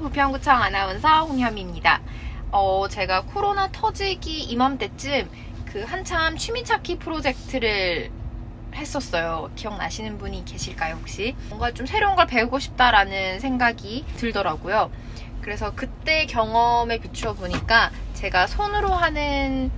부평구청 아나운서 홍현미입니다. 어, 제가 코로나 터지기 이맘때쯤 그 한참 취미 찾기 프로젝트를 했었어요. 기억나시는 분이 계실까요, 혹시? 뭔가 좀 새로운 걸 배우고 싶다라는 생각이 들더라고요. 그래서 그때 경험에 비추어 보니까 제가 손으로 하는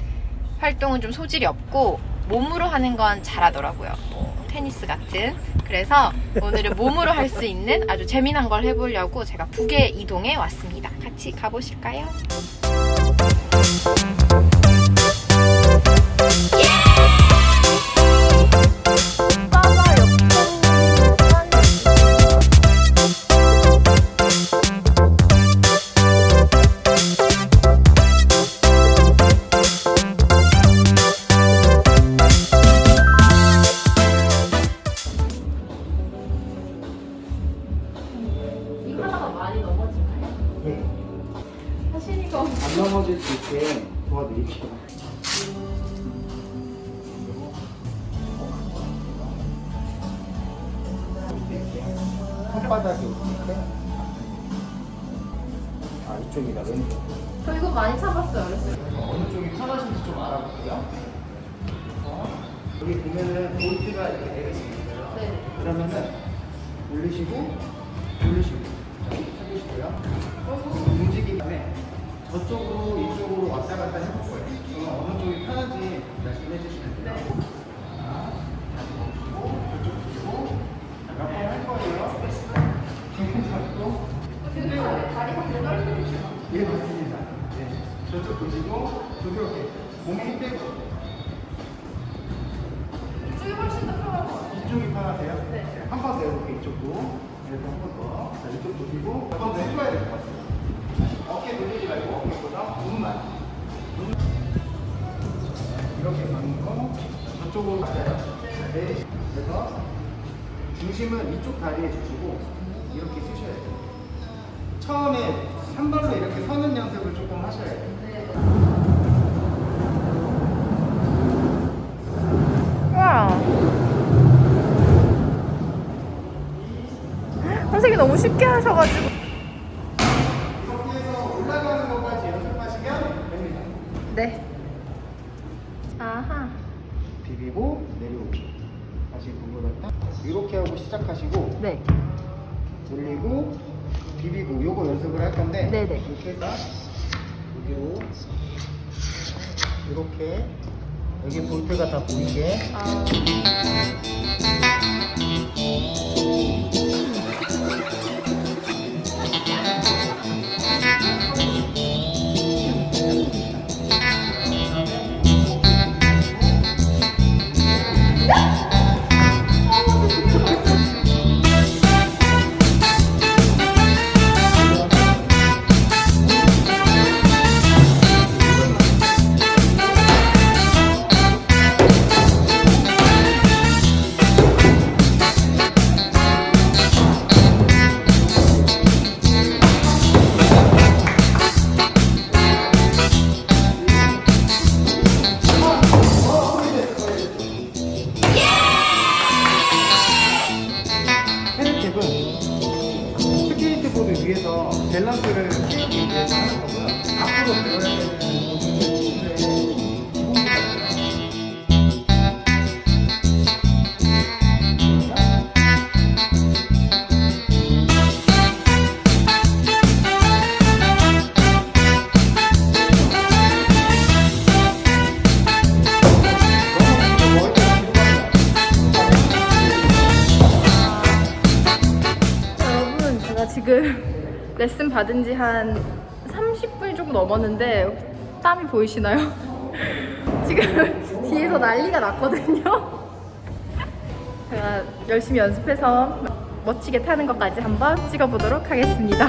활동은 좀 소질이 없고 몸으로 하는 건 잘하더라고요. 뭐 테니스 같은. 그래서 오늘은 몸으로 할 수 있는 아주 재미난 걸 해보려고 제가 북에 이동해 왔습니다. 같이 가보실까요? 이 안 넘어질 수 있게 도와드릴게요. 손바닥이 어떻게? 아 이쪽이다 왼쪽. 저 이거 많이 참았어요. 어렸을 때. 어느 쪽이 편하신지 좀 알아볼게요. 어, 여기 보면은 볼트가 이렇게 내려져 있어요. 네. 그러면은 올리시고 올리시고 저쪽으로 이쪽으로 왔다 갔다 해볼 거예요. 그러면 어느 쪽이 편한지 말씀해 주시면 돼요. 자, 다시 보시고 저쪽 보시고 몇번 할 거예요. 잡고 예 맞습니다. 네. 저쪽 보시고 부드럽게 몸에 힘 빼고 이쪽이 훨씬 더 같아요. 이쪽이 편하세요? 네. 한 번더 해볼게요, 이쪽도. 이렇게 한번 더. 자, 이쪽 보시고, 한 번 더 해줘야 될 것 같아요. 어깨 돌리지 말고, 어깨보다. 눈. 이렇게 가는 거, 저쪽으로 가요. 네. 그래서, 중심은 이쪽 다리에 주시고, 이렇게 쓰셔야 돼요. 처음에 한 발로 이렇게 서는 연습을 조금 하셔야 돼요. 와. 선생님 너무 쉽게 하셔가지고. 해서 올라가는 것까지 연습하시면 됩니다. 네. 아하. 비비고 내려오기 다시 돌려갔다 이렇게 하고 시작하시고 네. 올리고 비비고 요거 연습을 할 건데 네네. 이렇게 해서 여기로 이렇게 여기 볼트가 다 보이게 아. 레슨 받은 지 한 30분이 조금 넘었는데 땀이 보이시나요? 지금 뒤에서 난리가 났거든요. 제가 열심히 연습해서 멋지게 타는 것까지 한번 찍어보도록 하겠습니다.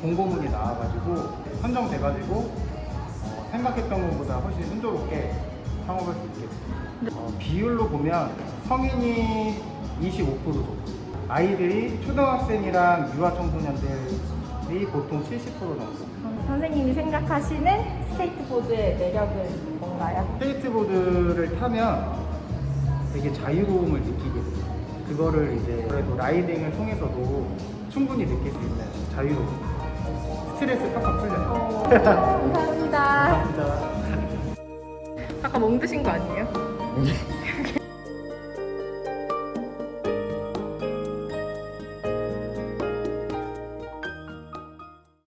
공고문이 나와가지고 선정돼가지고 어, 생각했던 것보다 훨씬 순조롭게 창업할 수 있게 됐어요. 어, 비율로 보면 성인이 25% 정도, 아이들이 초등학생이랑 유아 청소년들이 보통 70% 정도. 선생님이 생각하시는 스케이트보드의 매력은 뭔가요? 스케이트보드를 타면 되게 자유로움을 느끼게 돼요. 그거를 이제 그래도 라이딩을 통해서도 충분히 느낄 수 있는 자유로움. 스트레스 팍팍 풀려요. 감사합니다. 감사합니다. 아까 멍 드신 거 아니에요?